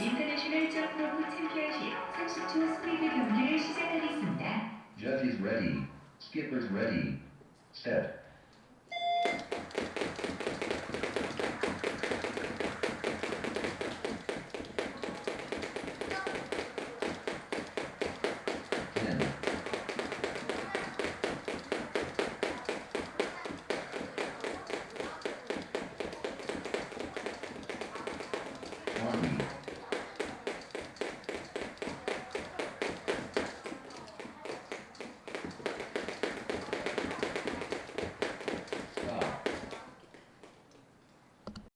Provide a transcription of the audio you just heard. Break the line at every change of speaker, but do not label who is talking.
인터내셔널 점프로프 챔피언십 30초 스피드 경기를 시작하겠습니다.
Judges ready. Skippers ready. Set. Twenty.